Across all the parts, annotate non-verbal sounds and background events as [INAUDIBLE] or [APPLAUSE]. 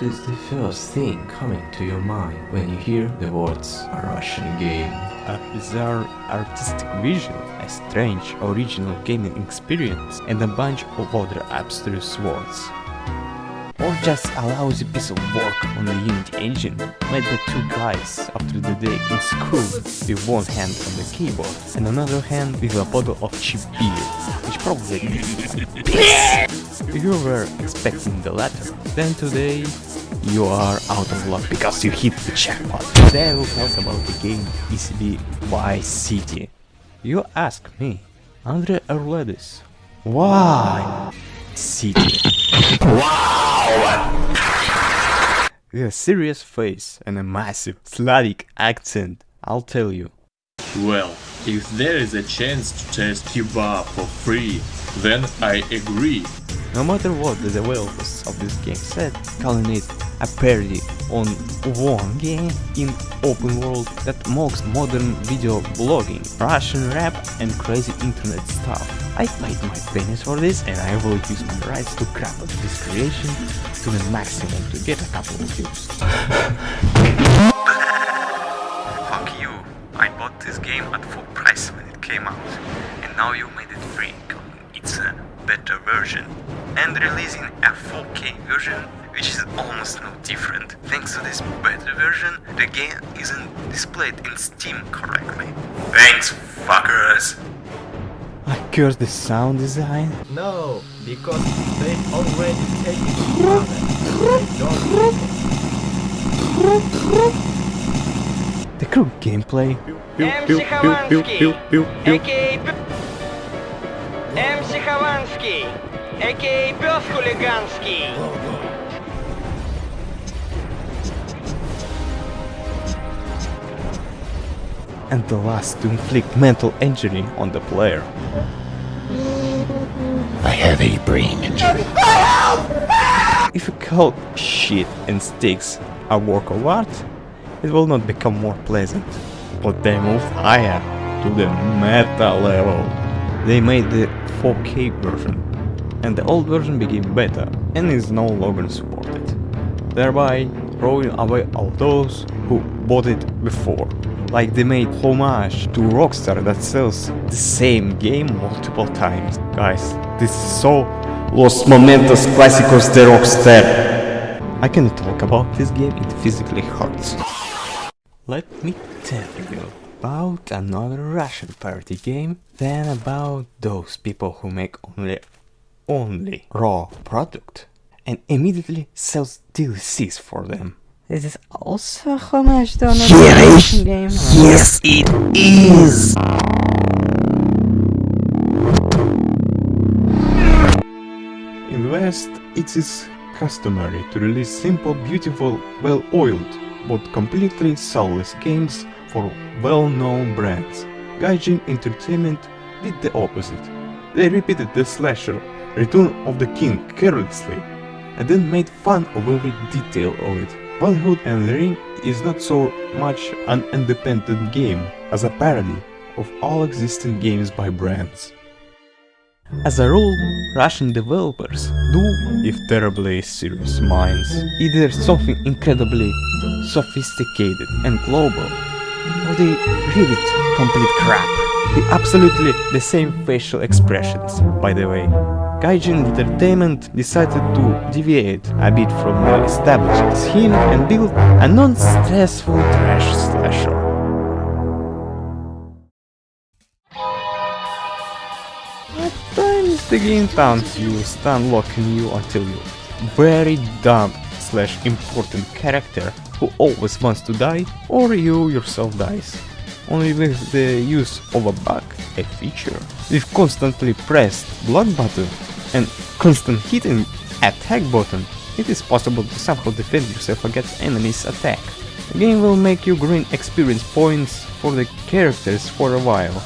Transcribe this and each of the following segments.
What is the first thing coming to your mind when you hear the words a Russian game? A bizarre artistic vision, a strange original gaming experience, and a bunch of other abstruse words. Or just a lousy piece of work on the Unity engine, made by two guys after the day in school, with one hand on the keyboard and another hand with a bottle of cheap beer, which probably [LAUGHS] piss. If you were expecting the latter, then today you are out of luck because you hit the jackpot. Today I will talk about the game ECB Vice City. You ask me, Andre Arledis, why City? Wow! With a serious face and a massive Slavic accent, I'll tell you. Well, if there is a chance to test Kiba for free, then I agree. No matter what the developers of this game said, calling it a parody on one game in open world that mocks modern video blogging, Russian rap and crazy internet stuff. I paid my pennies for this and I will use my rights to crap on this creation to the maximum to get a couple of views. [LAUGHS] Fuck you, I bought this game at full price when it came out and now you made it free, it's a better version and releasing a 4K version which is almost no different. Thanks to this better version, the game isn't displayed in Steam correctly. Thanks, fuckers! I curse the sound design? No, because they already take it The crew gameplay. MC Khovansky, aka MC Khovansky, aka And the last to inflict mental injury on the player. I have a brain injury. If you call shit and sticks a work of art, it will not become more pleasant. But they moved higher to the meta level. They made the 4K version, and the old version became beta and is no longer supported, thereby throwing away all those who bought it before. Like they made homage to Rockstar that sells the same game multiple times. Guys, this is so Los Momentos Clásicos de Rockstar. I can talk about this game, it physically hurts. Let me tell you about another Russian party game than about those people who make only only raw product and immediately sells DLCs for them. This is also a homage to another Russian game. Yes, it is. In the West, it is customary to release simple, beautiful, well-oiled, but completely soulless games for well-known brands. Gaijin Entertainment did the opposite. They repeated the slasher Return of the King carelessly, and then made fun of every detail of it. Valhood and the Ring is not so much an independent game as a parody of all existing games by brands. As a rule, Russian developers do, if terribly serious minds, either something incredibly sophisticated and global, or they read it complete crap. With absolutely the same facial expressions, by the way. Gaijin Entertainment decided to deviate a bit from the established scheme and build a non-stressful trash slasher. At times the game taunts you, stun locking you until you very dumb slash important character who always wants to die or you yourself dies. Only with the use of a bug, a feature, with constantly pressed block button and constant hitting attack button, it is possible to somehow defend yourself against enemies' attack. The game will make you gain experience points for the characters for a while,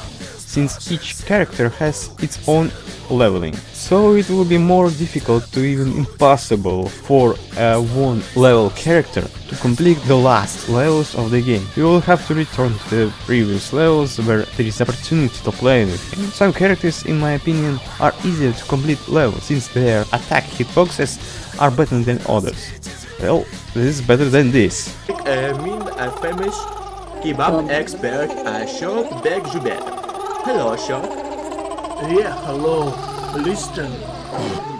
since each character has its own leveling. So it will be more difficult to even impossible for a one level character to complete the last levels of the game. You will have to return to the previous levels where there is opportunity to play with him. Some characters in my opinion are easier to complete levels since their attack hitboxes are better than others. Well, this is better than this. mean a famous kebab um, expert Ashok Begjubet. Hello, Ashok. Yeah, hello. Listen.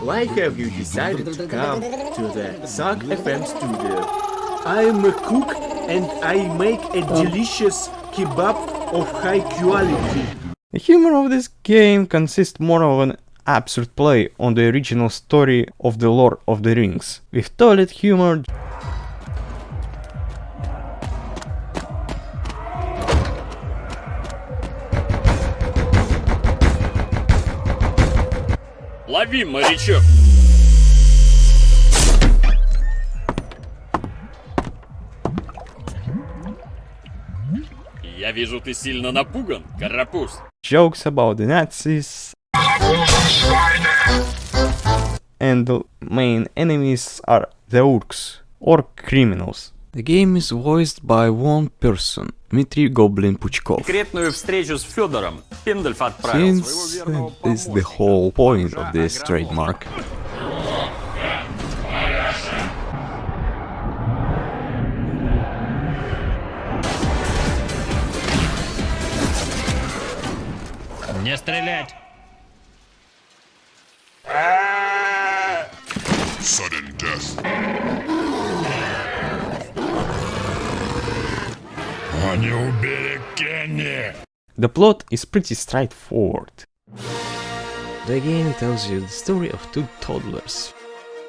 Why have you decided to come to the Suck FM studio? I'm a cook and I make a delicious kebab of high quality. The humor of this game consists more of an absurd play on the original story of the Lord of the Rings, with toilet humor Лови, морячок! Я вижу, ты сильно напуган, карапуз. jokes about the Nazis, and the main enemies are the orcs, or criminals. The game is voiced by one person, Dmitry Goblin Puchkov. Секретную встречу с Федором Пендальф отправил своего Since верного uh, this is the помощника. whole point of this trademark. Не стрелять! Sudden death. The plot is pretty straightforward. The game tells you the story of two toddlers,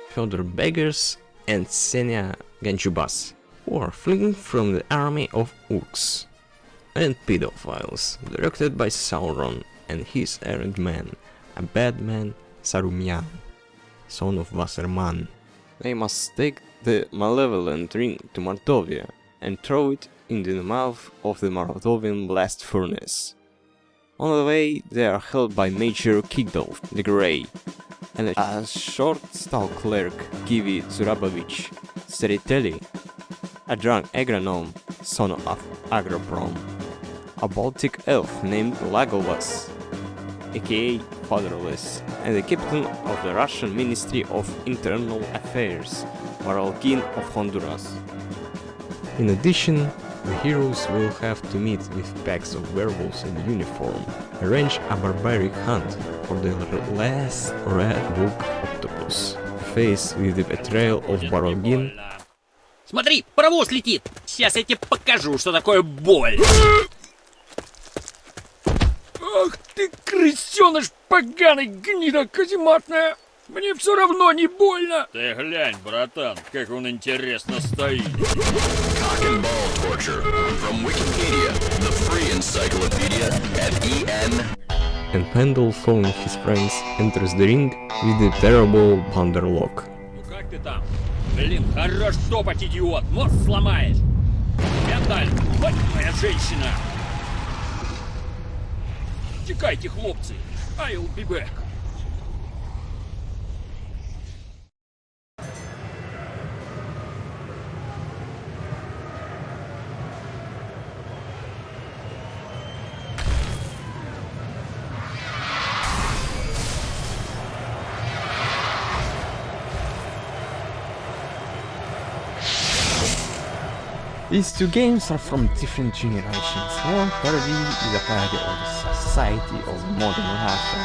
Fyodor Beggars and Senya Ganjubas, who are fleeing from the army of orcs and pedophiles, directed by Sauron and his errant man, a bad man Saruman, son of Wasserman. They must take the malevolent ring to Mordovia and throw it into the mouth of the Mordovian blast furnace. On the way, they are helped by Major Kigdolf the Grey and a short stout clerk, Kivi Zurabovich Seriteli, a drunk agronome, son of Agroprom, a Baltic elf named Lagovas, aka Fatherless, and the captain of the Russian Ministry of Internal Affairs, Varalkin of Honduras. In addition, the heroes will have to meet with packs of werewolves in uniform, arrange a barbaric hunt for the last red book octopus, faced with the betrayal of Barogin Смотри, паровоз летит! Сейчас я тебе покажу, что такое боль! Ах ты, крысеныш поганый, гнида казематная! Мне все равно не больно! Ты глянь, братан, как он интересно стоит. Cock and ball torture. From Wikipedia, the free encyclopedia at EN. and Pendle, following his friends, enters the ring with the terrible Panderlock. Ну как ты там? Блин, хорош топать, идиот! Мозг сломаешь! Пендаль, вот моя женщина! Текайте, хлопцы! I'll be back! These two games are from different generations. One parody is a parody of the society of modern Russia,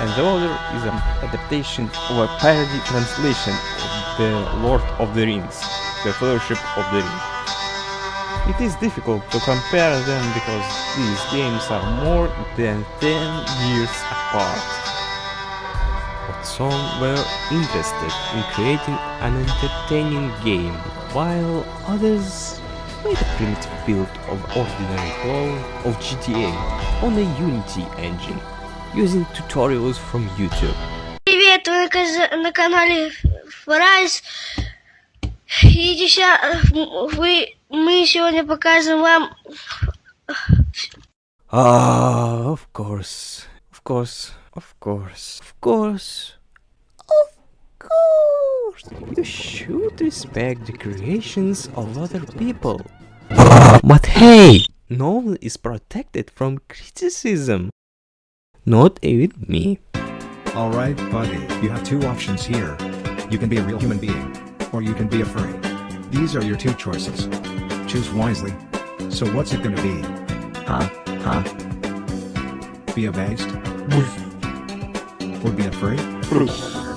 and the other is an adaptation of a parody translation of The Lord of the Rings, The Fellowship of the Ring. It is difficult to compare them because these games are more than 10 years apart. But some were interested in creating an entertaining game, while others made a primitive build of ordinary clone of GTA on a Unity engine, using tutorials from YouTube. Привет, вы на, каз- на канале Фрайс. И деся- вы, мы сегодня покажем вам Ah, of course, of course, of course, of course, of course. You should respect the creations of other people. But hey, no one is protected from criticism. Not even me. Alright, buddy, you have two options here. You can be a real human being, or you can be afraid. These are your two choices. Choose wisely. So what's it gonna be? Huh? Huh? Be abased? Or be afraid? [LAUGHS]